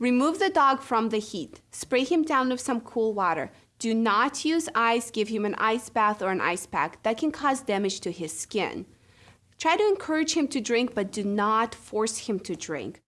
Remove the dog from the heat. Spray him down with some cool water. Do not use ice, give him an ice bath or an ice pack. That can cause damage to his skin. Try to encourage him to drink, but do not force him to drink.